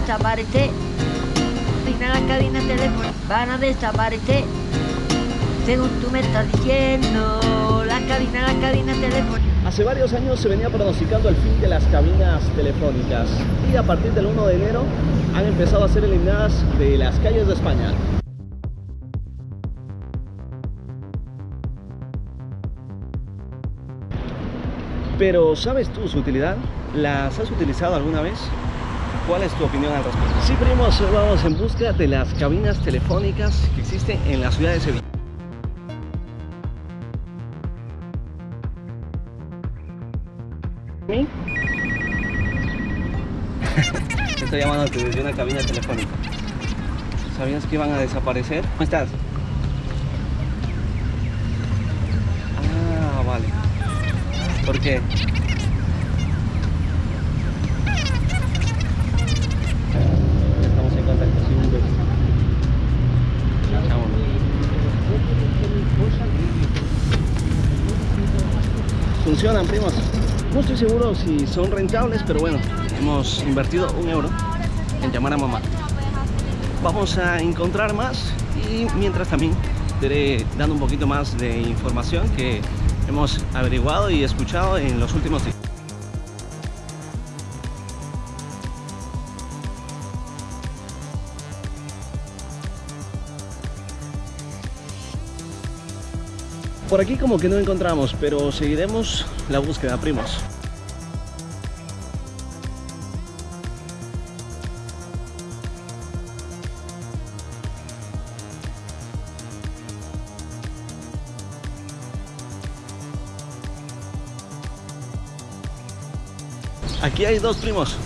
desaparecer. Final la cabina teléfono, van a desaparecer. Según tú me estás diciendo, la cabina, la cabina teléfono. Hace varios años se venía pronosticando el fin de las cabinas telefónicas y a partir del 1 de enero han empezado a ser eliminadas de las calles de España. Pero ¿sabes tú su utilidad? ¿Las has utilizado alguna vez? ¿Cuál es tu opinión al respecto? Sí, primos, vamos en busca de las cabinas telefónicas que existen en la ciudad de Sevilla. ¿Sí? Estoy llamándote desde una cabina telefónica. ¿Sabías que iban a desaparecer? ¿Cómo estás? Ah, vale. ¿Por qué? Estamos en contacto, sí, un beso. Vámonos. Funcionan, primos. No estoy seguro si son rentables, pero bueno, hemos invertido un euro en llamar a mamá. Vamos a encontrar más y mientras también iré dando un poquito más de información que hemos averiguado y escuchado en los últimos días. Por aquí como que no encontramos, pero seguiremos la búsqueda, primos. Aquí hay dos primos.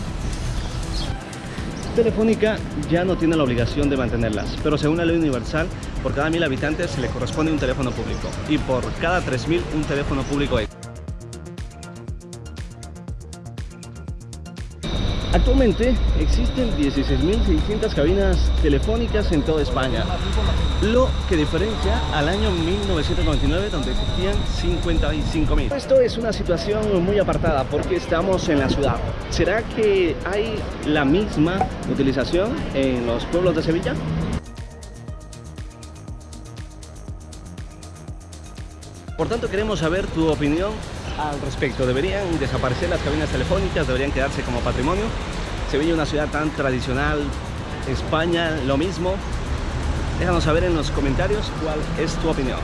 Telefónica ya no tiene la obligación de mantenerlas, pero según la ley universal, por cada mil habitantes se le corresponde un teléfono público y por cada 3.000 un teléfono público extra. Actualmente existen 16.600 cabinas telefónicas en toda España, lo que diferencia al año 1999 donde existían 55.000. Esto es una situación muy apartada porque estamos en la ciudad. ¿Será que hay la misma utilización en los pueblos de Sevilla? Por tanto, queremos saber tu opinión al respecto. ¿Deberían desaparecer las cabinas telefónicas? ¿Deberían quedarse como patrimonio? Sevilla una ciudad tan tradicional, España lo mismo. Déjanos saber en los comentarios cuál es tu opinión.